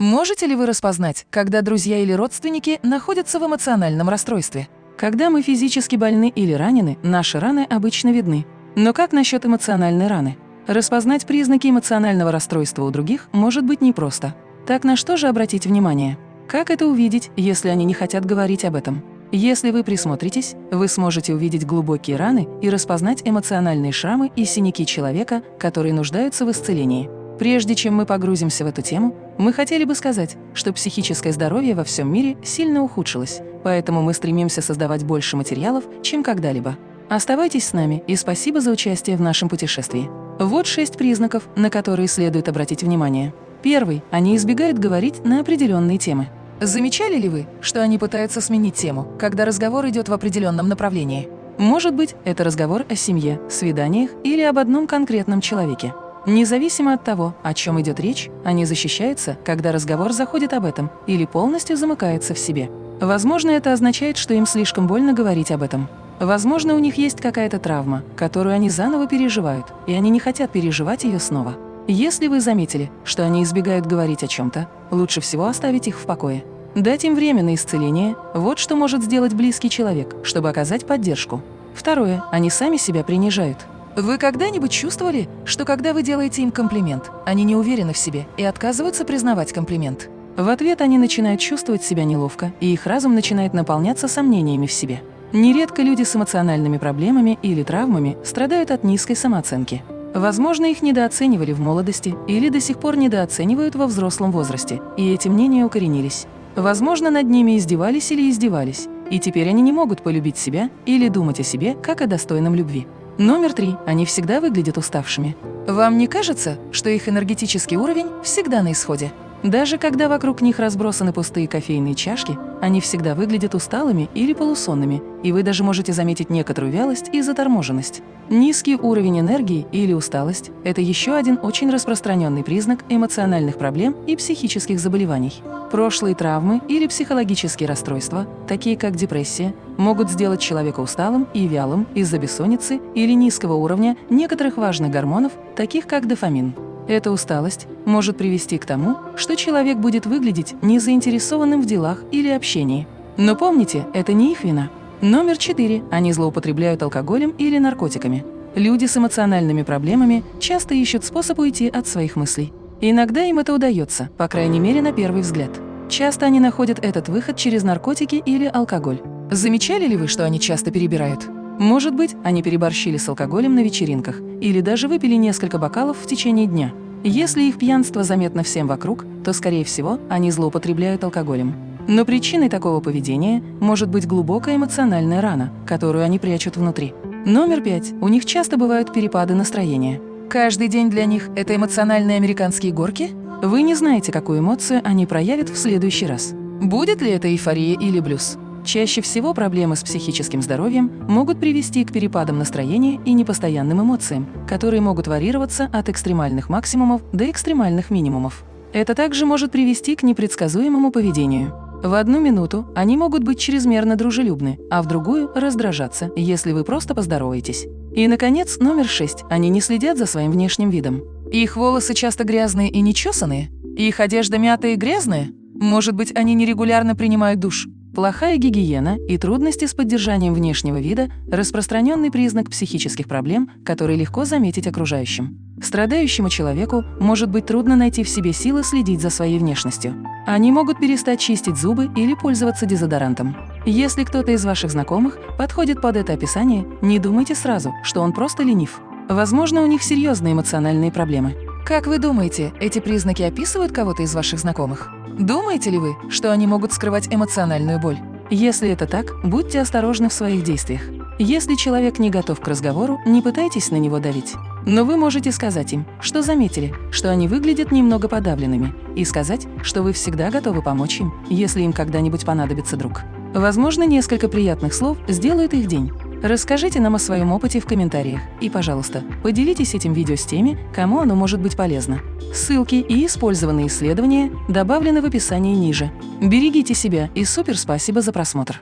Можете ли вы распознать, когда друзья или родственники находятся в эмоциональном расстройстве? Когда мы физически больны или ранены, наши раны обычно видны. Но как насчет эмоциональной раны? Распознать признаки эмоционального расстройства у других может быть непросто. Так на что же обратить внимание? Как это увидеть, если они не хотят говорить об этом? Если вы присмотритесь, вы сможете увидеть глубокие раны и распознать эмоциональные шрамы и синяки человека, которые нуждаются в исцелении. Прежде чем мы погрузимся в эту тему, мы хотели бы сказать, что психическое здоровье во всем мире сильно ухудшилось, поэтому мы стремимся создавать больше материалов, чем когда-либо. Оставайтесь с нами и спасибо за участие в нашем путешествии. Вот шесть признаков, на которые следует обратить внимание. Первый – они избегают говорить на определенные темы. Замечали ли вы, что они пытаются сменить тему, когда разговор идет в определенном направлении? Может быть, это разговор о семье, свиданиях или об одном конкретном человеке. Независимо от того, о чем идет речь, они защищаются, когда разговор заходит об этом или полностью замыкается в себе. Возможно, это означает, что им слишком больно говорить об этом. Возможно, у них есть какая-то травма, которую они заново переживают, и они не хотят переживать ее снова. Если вы заметили, что они избегают говорить о чем-то, лучше всего оставить их в покое. Дать им время на исцеление – вот что может сделать близкий человек, чтобы оказать поддержку. Второе – они сами себя принижают. Вы когда-нибудь чувствовали, что когда вы делаете им комплимент, они не уверены в себе и отказываются признавать комплимент? В ответ они начинают чувствовать себя неловко, и их разум начинает наполняться сомнениями в себе. Нередко люди с эмоциональными проблемами или травмами страдают от низкой самооценки. Возможно, их недооценивали в молодости или до сих пор недооценивают во взрослом возрасте, и эти мнения укоренились. Возможно, над ними издевались или издевались, и теперь они не могут полюбить себя или думать о себе как о достойном любви. Номер три. Они всегда выглядят уставшими. Вам не кажется, что их энергетический уровень всегда на исходе? Даже когда вокруг них разбросаны пустые кофейные чашки, они всегда выглядят усталыми или полусонными, и вы даже можете заметить некоторую вялость и заторможенность. Низкий уровень энергии или усталость – это еще один очень распространенный признак эмоциональных проблем и психических заболеваний. Прошлые травмы или психологические расстройства, такие как депрессия, могут сделать человека усталым и вялым из-за бессонницы или низкого уровня некоторых важных гормонов, таких как дофамин. Эта усталость может привести к тому, что человек будет выглядеть незаинтересованным в делах или общении. Но помните, это не их вина. Номер четыре. Они злоупотребляют алкоголем или наркотиками. Люди с эмоциональными проблемами часто ищут способ уйти от своих мыслей. Иногда им это удается, по крайней мере на первый взгляд. Часто они находят этот выход через наркотики или алкоголь. Замечали ли вы, что они часто перебирают? Может быть, они переборщили с алкоголем на вечеринках или даже выпили несколько бокалов в течение дня. Если их пьянство заметно всем вокруг, то, скорее всего, они злоупотребляют алкоголем. Но причиной такого поведения может быть глубокая эмоциональная рана, которую они прячут внутри. Номер пять. У них часто бывают перепады настроения. Каждый день для них – это эмоциональные американские горки? Вы не знаете, какую эмоцию они проявят в следующий раз. Будет ли это эйфория или блюз? Чаще всего проблемы с психическим здоровьем могут привести к перепадам настроения и непостоянным эмоциям, которые могут варьироваться от экстремальных максимумов до экстремальных минимумов. Это также может привести к непредсказуемому поведению. В одну минуту они могут быть чрезмерно дружелюбны, а в другую – раздражаться, если вы просто поздороваетесь. И, наконец, номер шесть. Они не следят за своим внешним видом. Их волосы часто грязные и нечесанные? Их одежда мятая и грязная? Может быть, они нерегулярно принимают душ? Плохая гигиена и трудности с поддержанием внешнего вида – распространенный признак психических проблем, которые легко заметить окружающим. Страдающему человеку может быть трудно найти в себе силы следить за своей внешностью. Они могут перестать чистить зубы или пользоваться дезодорантом. Если кто-то из ваших знакомых подходит под это описание, не думайте сразу, что он просто ленив. Возможно, у них серьезные эмоциональные проблемы. Как вы думаете, эти признаки описывают кого-то из ваших знакомых? Думаете ли вы, что они могут скрывать эмоциональную боль? Если это так, будьте осторожны в своих действиях. Если человек не готов к разговору, не пытайтесь на него давить. Но вы можете сказать им, что заметили, что они выглядят немного подавленными, и сказать, что вы всегда готовы помочь им, если им когда-нибудь понадобится друг. Возможно, несколько приятных слов сделают их день. Расскажите нам о своем опыте в комментариях и, пожалуйста, поделитесь этим видео с теми, кому оно может быть полезно. Ссылки и использованные исследования добавлены в описании ниже. Берегите себя и супер спасибо за просмотр!